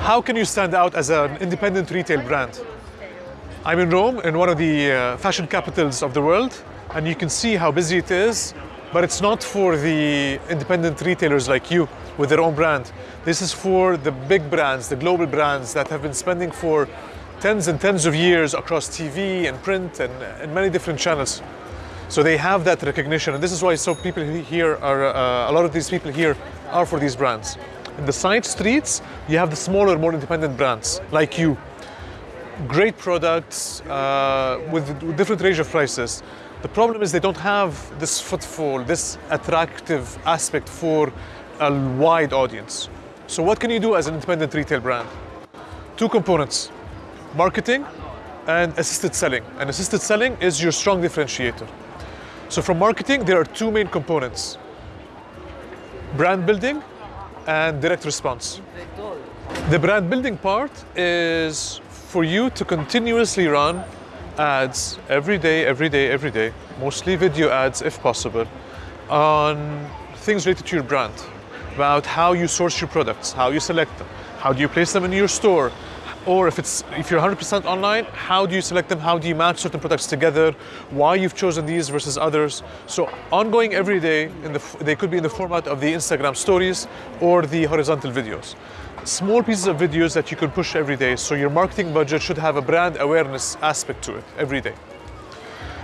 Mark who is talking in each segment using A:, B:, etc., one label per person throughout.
A: How can you stand out as an independent retail brand? I'm in Rome, in one of the uh, fashion capitals of the world, and you can see how busy it is, but it's not for the independent retailers like you with their own brand. This is for the big brands, the global brands that have been spending for tens and tens of years across TV and print and, and many different channels. So they have that recognition, and this is why so people here are, uh, a lot of these people here are for these brands. In the side streets, you have the smaller, more independent brands like you. Great products uh, with different range of prices. The problem is they don't have this footfall, this attractive aspect for a wide audience. So what can you do as an independent retail brand? Two components, marketing and assisted selling. And assisted selling is your strong differentiator. So from marketing, there are two main components, brand building and direct response. The brand building part is for you to continuously run ads every day, every day, every day, mostly video ads if possible, on things related to your brand, about how you source your products, how you select them, how do you place them in your store, or if it's if you're 100% online, how do you select them? How do you match certain products together? Why you've chosen these versus others? So ongoing every day, in the, they could be in the format of the Instagram stories or the horizontal videos. Small pieces of videos that you can push every day. So your marketing budget should have a brand awareness aspect to it every day.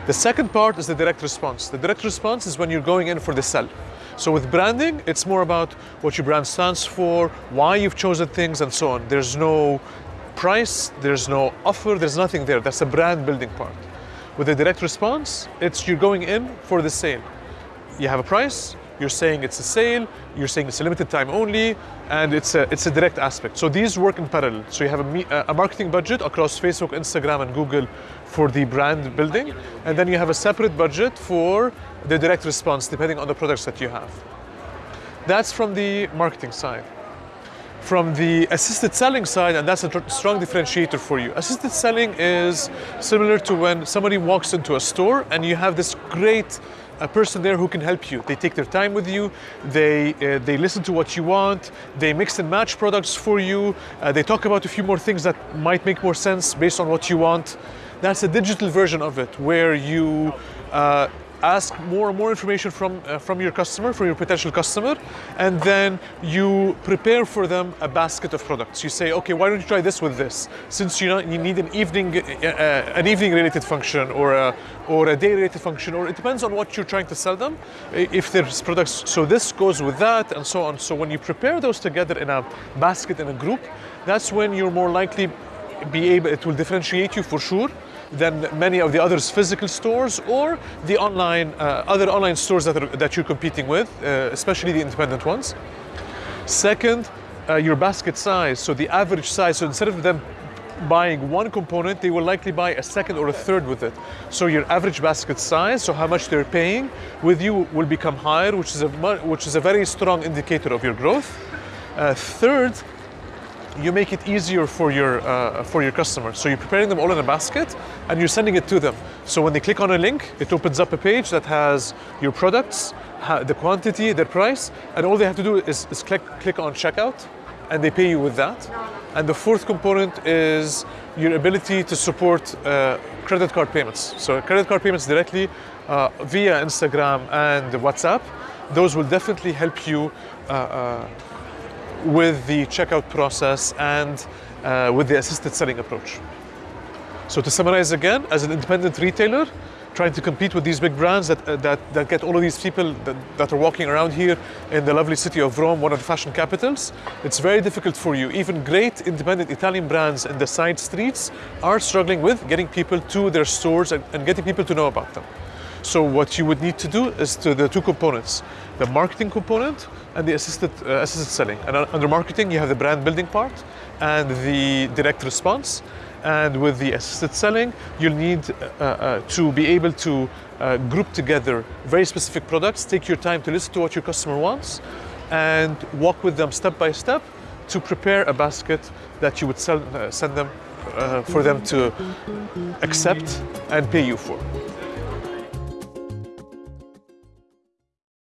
A: The second part is the direct response. The direct response is when you're going in for the sell. So with branding, it's more about what your brand stands for, why you've chosen things, and so on. There's no price, there's no offer, there's nothing there. That's a brand building part. With a direct response, it's you're going in for the sale. You have a price, you're saying it's a sale, you're saying it's a limited time only, and it's a, it's a direct aspect. So these work in parallel. So you have a, a marketing budget across Facebook, Instagram, and Google for the brand building, and then you have a separate budget for the direct response, depending on the products that you have. That's from the marketing side from the assisted selling side, and that's a strong differentiator for you. Assisted selling is similar to when somebody walks into a store and you have this great a person there who can help you. They take their time with you, they, uh, they listen to what you want, they mix and match products for you, uh, they talk about a few more things that might make more sense based on what you want. That's a digital version of it where you uh, ask more and more information from, uh, from your customer, from your potential customer, and then you prepare for them a basket of products. You say, okay, why don't you try this with this? Since you, know, you need an evening, uh, uh, an evening related function or a, or a day related function, or it depends on what you're trying to sell them. If there's products, so this goes with that and so on. So when you prepare those together in a basket, in a group, that's when you're more likely be able, it will differentiate you for sure than many of the others physical stores or the online, uh, other online stores that, are, that you're competing with, uh, especially the independent ones. Second, uh, your basket size, so the average size. So instead of them buying one component, they will likely buy a second or a third with it. So your average basket size, so how much they're paying with you will become higher, which is a, which is a very strong indicator of your growth. Uh, third, you make it easier for your uh, for your customer. So you're preparing them all in a basket and you're sending it to them. So when they click on a link, it opens up a page that has your products, the quantity, their price, and all they have to do is, is click click on checkout, and they pay you with that. And the fourth component is your ability to support uh, credit card payments. So credit card payments directly uh, via Instagram and WhatsApp. Those will definitely help you uh, uh with the checkout process and uh, with the assisted selling approach. So to summarize again, as an independent retailer, trying to compete with these big brands that, uh, that, that get all of these people that, that are walking around here in the lovely city of Rome, one of the fashion capitals, it's very difficult for you. Even great independent Italian brands in the side streets are struggling with getting people to their stores and, and getting people to know about them. So what you would need to do is to the two components, the marketing component and the assisted, uh, assisted selling. And under marketing, you have the brand building part and the direct response. And with the assisted selling, you'll need uh, uh, to be able to uh, group together very specific products, take your time to listen to what your customer wants, and walk with them step by step to prepare a basket that you would sell, uh, send them uh, for them to accept and pay you for.